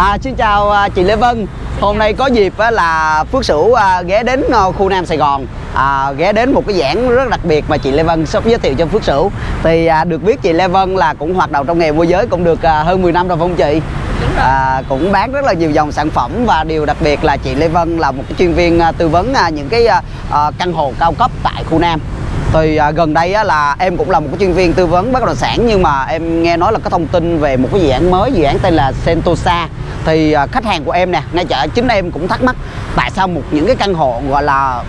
À, xin chào à, chị Lê Vân. Hôm nay có dịp là Phước Sửu à, ghé đến à, khu Nam Sài Gòn à, ghé đến một cái giảng rất đặc biệt mà chị Lê Vân sắp giới thiệu cho Phước Sửu. Thì à, được biết chị Lê Vân là cũng hoạt động trong nghề môi giới cũng được à, hơn 10 năm rồi phải không chị? À, cũng bán rất là nhiều dòng sản phẩm và điều đặc biệt là chị Lê Vân là một cái chuyên viên à, tư vấn à, những cái à, căn hộ cao cấp tại khu Nam thì à, gần đây á, là em cũng là một cái chuyên viên tư vấn bất động sản nhưng mà em nghe nói là có thông tin về một cái dự án mới dự án tên là Sentosa thì à, khách hàng của em nè ngay chợ chính em cũng thắc mắc tại sao một những cái căn hộ gọi là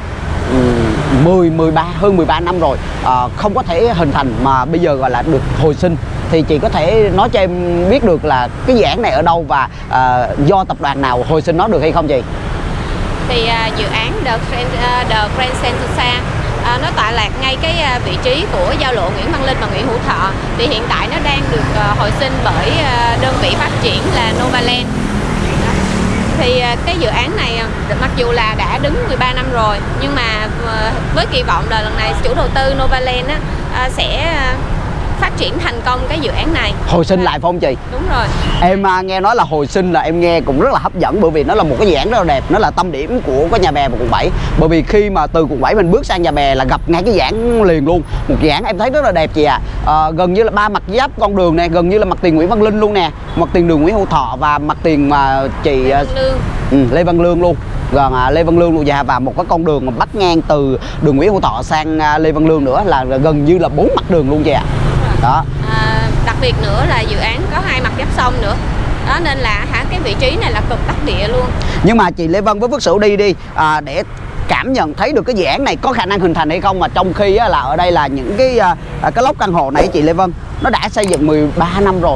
10 13 hơn 13 năm rồi à, không có thể hình thành mà bây giờ gọi là được hồi sinh thì chị có thể nói cho em biết được là cái dự án này ở đâu và à, do tập đoàn nào hồi sinh nó được hay không chị? thì à, dự án The Grand, uh, The Grand Sentosa à, nó tọa lạc ngay cái à, vị trí của giao lộ Nguyễn Văn Linh và Nguyễn Hữu Thọ. Thì hiện tại nó đang được à, hồi sinh bởi à, đơn vị phát triển là Novaland. Thì à, cái dự án này à, mặc dù là đã đứng 13 năm rồi nhưng mà à, với kỳ vọng là lần này chủ đầu tư Novaland á, à, sẽ à, phát triển thành công cái dự án này Hồi sinh Và- lại phải không chị? đúng rồi Em à, nghe nói là hồi sinh là em nghe cũng rất là hấp dẫn bởi vì nó là một cái dự án rất là đẹp, nó là tâm điểm của cái nhà bè và quận 7. Bởi vì khi mà từ quận 7 mình bước sang nhà bè là gặp ngay cái giảng liền luôn. Một dự án em thấy rất là đẹp chị ạ. À. gần như là ba mặt giáp con đường này, gần như là mặt tiền Nguyễn Văn Linh luôn nè, mặt tiền đường Nguyễn Hữu Thọ và mặt tiền mà chị à, Văn Lương ừ, Lê Văn Lương luôn. Gần à, Lê Văn Lương luôn dạ và một cái con đường mà bắt ngang từ đường Nguyễn Hữu Thọ sang à, Lê Văn Lương nữa là gần như là bốn mặt đường luôn chị ạ. Đó. À, đặc biệt nữa là dự án có hai mặt giáp sông nữa đó nên là hả cái vị trí này là cực đắc địa luôn nhưng mà chị Lê Vân với Phước Sửu đi đi à, để cảm nhận thấy được cái dự án này có khả năng hình thành hay không mà trong khi á, là ở đây là những cái à, à, cái lốc căn hộ này chị Lê Vân nó đã xây dựng 13 năm rồi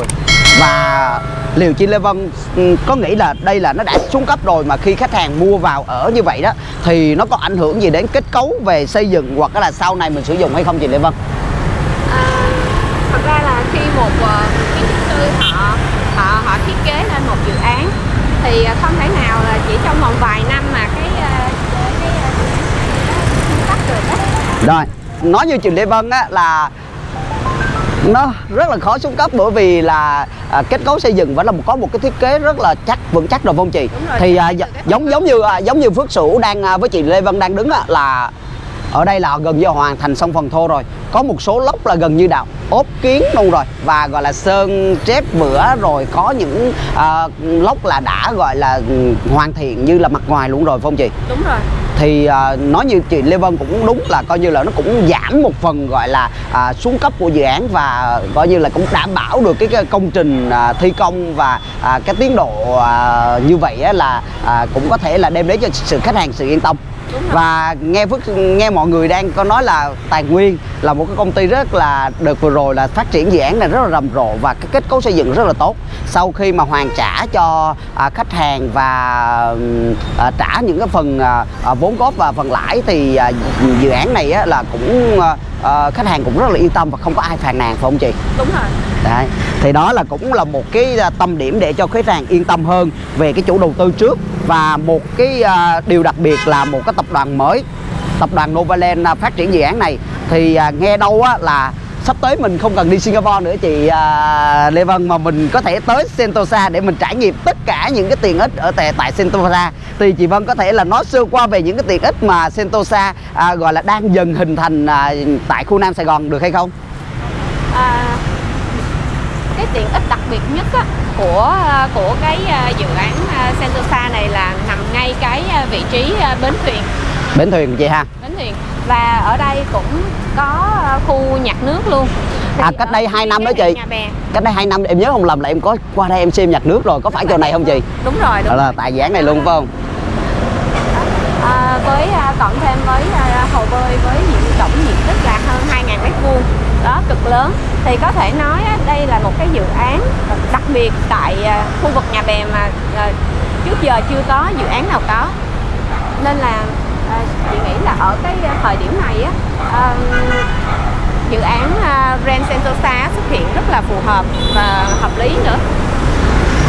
và liệu chị Lê Vân ừ, có nghĩ là đây là nó đã xuống cấp rồi mà khi khách hàng mua vào ở như vậy đó thì nó có ảnh hưởng gì đến kết cấu về xây dựng hoặc là sau này mình sử dụng hay không chị Lê Vân? à, thật ra là khi một ờ, kiến trúc sư họ họ họ thiết kế lên một dự án. Thì ờ, không thể nào là chỉ trong vòng vài năm mà cái ờ, cái cấp được đó Rồi, nói như chị Lê Vân á là nó rất là khó xuống cấp bởi vì là à, kết cấu xây dựng vẫn là một có một cái thiết kế rất là chắc vững chắc rồi không chị? Thì à, cái giống giống như à, giống như Phước Sửu đang à, với chị Lê Vân đang đứng á, là ở đây là gần như hoàn thành xong phần thô rồi có một số lốc là gần như đã ốp kiến luôn rồi và gọi là sơn chép bữa rồi có những à, lốc là đã gọi là ừ, hoàn thiện như là mặt ngoài luôn rồi phải không chị? đúng rồi thì à, nói như chị Lê Vân cũng đúng là coi như là nó cũng giảm một phần gọi là à, xuống cấp của dự án và coi như là cũng đảm bảo được cái, cái công trình à, thi công và à, cái tiến độ à, như vậy á, là à, cũng có thể là đem đến cho sự khách hàng sự yên tâm và nghe Phước nghe mọi người đang có nói là Tài Nguyên là một cái công ty rất là được vừa rồi là phát triển dự án này rất là rầm rộ và cái kết cấu xây dựng rất là tốt. Sau khi mà hoàn trả cho à, khách hàng và à, trả những cái phần à, à, vốn góp và phần lãi thì à, dự án này á, là cũng à, à, khách hàng cũng rất là yên tâm và không có ai phàn nàn phải không chị? đúng rồi Đấy. Thì đó là cũng là một cái à, tâm điểm để cho khách hàng yên tâm hơn về cái chủ đầu tư trước và một cái à, điều đặc biệt là một cái tập đoàn mới tập đoàn Novaland à, phát triển dự án này thì à, nghe đâu á là sắp tới mình không cần đi Singapore nữa chị à, Lê Vân mà mình có thể tới Sentosa để mình trải nghiệm tất cả những cái tiện ích ở tại, tại Sentosa thì chị Vân có thể là nói sơ qua về những cái tiện ích mà Sentosa à, gọi là đang dần hình thành à, tại khu Nam Sài Gòn được hay không? à, cái tiện ích đặc biệt nhất á, của à, của cái à, dự án à, Sentosa này là nằm ngay cái vị trí bến thuyền Bến thuyền chị ha. bến thuyền và ở đây cũng có à, khu nhặt nước luôn. À, cách đây hai năm đó chị. cách đây hai năm em nhớ không lầm là em có qua đây em xem nhặt nước rồi có phải chỗ này không chị? Đúng rồi đúng là tại dự án này luôn phải không? À, với à, cộng thêm với hồ bơi với diện tổng diện tích là hơn 2.000 mét vuông. Đó cực lớn. Thì có thể nói đây là một cái dự án đặc biệt tại khu vực nhà bè mà trước giờ chưa có dự án nào có. Nên là à, chị nghĩ là ở cái ờ, thời điểm này á à, dự án ờ, Grand Sentosa xuất hiện rất là phù hợp và hợp lý nữa.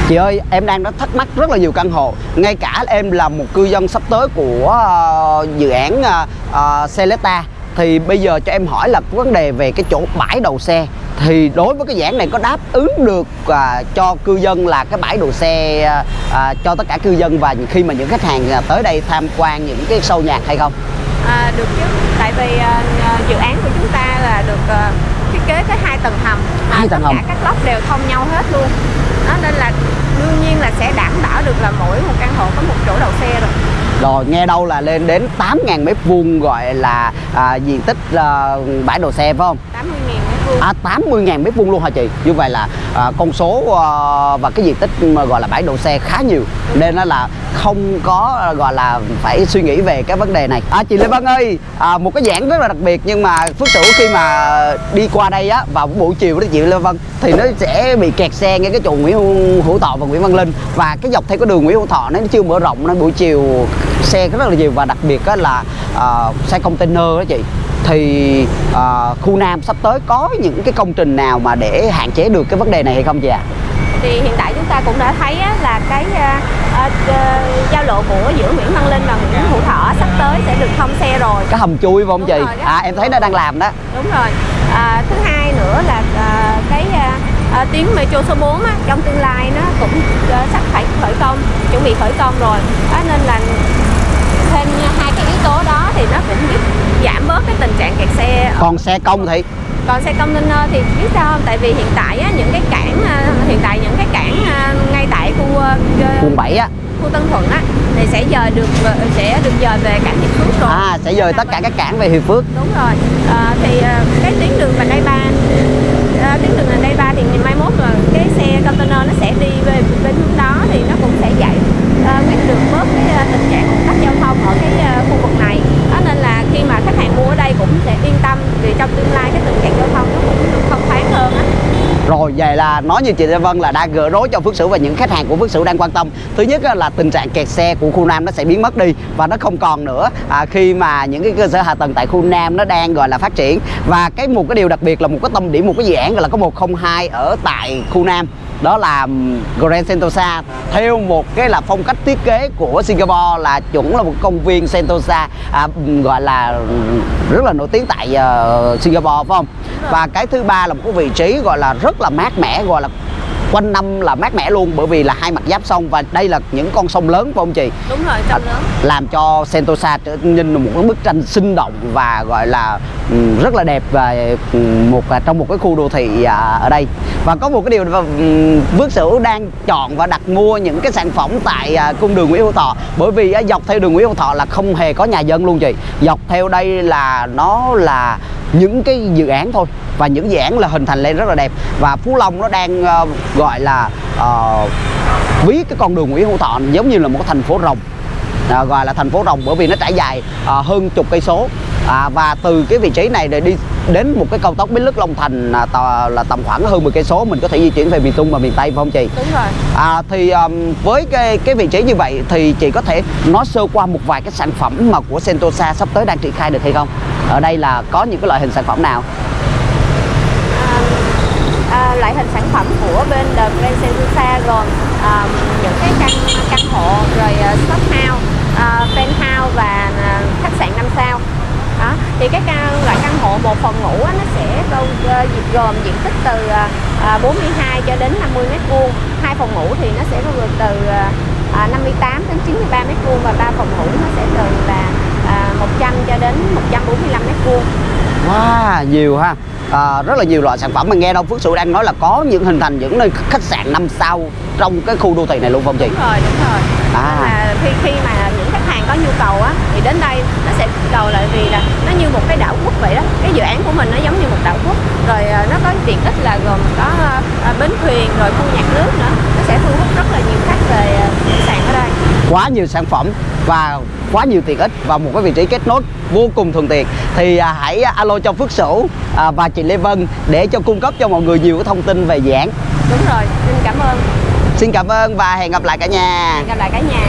Chị ơi em đang đã thắc mắc rất là nhiều căn hộ. Ngay cả em là một cư dân sắp tới của dự án uh, Celesta thì bây giờ cho em hỏi là vấn đề về cái chỗ bãi đầu xe thì đối với cái giảng này có đáp ứng được à, cho cư dân là cái bãi đỗ xe à, à, cho tất cả cư dân và khi mà những khách hàng à, tới đây tham quan những cái show nhạc hay không? À, được chứ tại vì à, à, dự án của chúng ta là được à, thiết kế tới hai tầng hầm Hai tầng tất hầm. cả các lốc đều thông nhau hết luôn đó nên là đương nhiên là sẽ đảm bảo được là mỗi một căn hộ có một chỗ đậu xe rồi Rồi nghe đâu là lên đến 8.000 mét vuông gọi là à, diện tích à, bãi đỗ xe phải không? À 80.000 mét vuông luôn hả chị? Như vậy là à, con số à, và cái diện tích mà gọi là bãi đậu xe khá nhiều Nên nó là không có gọi là phải suy nghĩ về cái vấn đề này. À, Chị Lê Vân ơi, à, một cái giảng rất là đặc biệt nhưng mà Phước Sửu khi mà đi qua đây á vào buổi chiều đó chị Lê Vân Thì nó sẽ bị kẹt xe ngay cái chỗ Nguyễn Hữu, Thọ và Nguyễn Văn Linh. Và cái dọc theo cái đường Nguyễn Hữu Thọ nó chưa mở rộng nên buổi chiều xe rất là nhiều. Và đặc biệt á là à, xe container đó chị. Thì à, khu Nam sắp tới có những cái công trình nào mà để hạn chế được cái vấn đề này hay không chị ạ? Thì hiện tại chúng ta cũng đã thấy á, là cái à, à, à, giao lộ của giữa Nguyễn Văn Linh và Nguyễn Hữu Thọ sắp tới sẽ được thông xe rồi Cái hầm chui phải không Đúng chị? rồi. À em thấy nó đang làm đó. đúng rồi à, thứ hai nữa là à, cái à, à, tuyến metro số 4 á, trong tương lai nó cũng à, sắp phải khởi công chuẩn bị khởi công rồi đó, nên là thêm hai cái yếu tố đó thì nó cũng giúp giảm bớt cái tình trạng kẹt xe Còn xe công thì còn xe container thì biết sao không? Tại vì hiện tại á, những cái cảng à, hiện tại những cái cảng à, ngay tại khu quận 7 á. khu Tân Thuận á thì sẽ dời được sẽ được dời về cảng Hiệp Phước rồi. À sẽ dời tất cả các cảng về Hiệp Phước. Đúng rồi. À, thì cái tuyến đường vành đai ba à, tuyến đường vành đai ba thì ngày mai mốt là cái xe container nó sẽ đi về bên hướng đó thì nó cũng sẽ giải à, quét được bớt cái à, tình trạng ủng tắc giao thông ở cái à, khu vực này đó nên là khi mà khách hàng mua ở đây cũng sẽ yên tâm vì trong tương lai cái tình trạng giao thông nó cũng được thông thoáng hơn á Nói như chị Lê Vân là đã gỡ rối cho Phước Sửu và những khách hàng của Phước Sửu đang quan tâm. Thứ nhất là tình trạng kẹt xe của khu Nam nó sẽ biến mất đi Và nó không còn nữa. À, khi mà những cái cơ sở hạ tầng tại khu Nam nó đang gọi là phát triển. Và cái một cái điều đặc biệt là một cái tâm điểm, một cái dự án gọi là có 102 ở tại khu Nam đó là Grand Sentosa theo một cái là phong cách thiết kế của Singapore là chuẩn là một công viên Sentosa à, gọi là rất là nổi tiếng tại ờ, Singapore phải không? Và cái thứ ba là một cái vị trí gọi là rất là mát mẻ gọi là quanh năm là mát mẻ luôn bởi vì là hai mặt giáp sông và đây là những con sông lớn phải không chị? Đúng rồi trong lớn. Làm cho Sentosa trở nên một cái bức tranh sinh động và gọi là ừm, rất là đẹp và ừm, một à, trong một cái khu đô thị à, ở đây và có một cái điều là ừm, Phước Sửu đang chọn và đặt mua những cái sản phẩm tại à, cung đường Nguyễn Hữu Thọ. Bởi vì dọc theo đường Nguyễn Hữu Thọ là không hề có nhà dân luôn chị. Dọc theo đây là nó là những cái dự án thôi. Và những dự án là hình thành lên rất là đẹp. Và Phú Long nó đang ờ, gọi là uh, ví cái con đường Nguyễn Hữu Thọ giống như là một thành phố rồng. À, gọi là thành phố rồng bởi vì nó trải dài à, hơn chục cây số à, và từ cái vị trí này để đi đến một cái cao tốc Bến Lức Long Thành à, tò, là tầm khoảng hơn 10 cây số mình có thể di chuyển về miền Trung và miền Tây phải không chị? đúng rồi À, thì um, với cái cái vị trí như vậy thì chị có thể nói sơ qua một vài cái sản phẩm mà của Sentosa sắp tới đang triển khai được hay không? Ở đây là có những cái loại hình sản phẩm nào? à, à, loại hình sản phẩm của bên The Grand Sentosa gồm à, những cái căn căn hộ rồi uh, shop house, uh, penthouse và à, khách sạn 5 sao thì cái căn loại căn hộ một phòng ngủ á, nó sẽ bao uh, gồm diện tích từ à, à, 42 cho đến 50 mét vuông hai phòng ngủ thì nó sẽ bao gồm từ à, à, 58 đến 93 mét vuông và ba phòng ngủ nó sẽ từ là à, 100 cho đến 145 mét vuông Wow, nhiều ha à, Rất là nhiều loại sản phẩm mà nghe đâu Phước Sửu đang nói là có những hình thành những nơi khách sạn 5 sao trong cái khu đô thị này luôn không chị? đúng rồi đúng rồi À. Là khi khi mà những khách hàng có nhu cầu á thì đến đây nó sẽ cầu lại vì là nó như một cái đảo quốc vậy đó. Cái dự án của mình nó giống như một đảo quốc. Rồi à, nó có tiện ích là gồm có à, bến thuyền rồi khu nhạc nước nữa. Nó sẽ thu hút rất là nhiều khách về à, sạn ở đây. Quá nhiều sản phẩm và quá nhiều tiện ích và một cái vị trí kết nối vô cùng thuận tiện. Thì à, hãy alo cho Phước Sửu à, và chị Lê Vân để cho cung cấp cho mọi người nhiều cái thông tin về dự án. Đúng rồi. Xin cảm ơn. Xin cảm ơn và hẹn gặp lại cả nhà. Hẹn gặp lại cả nhà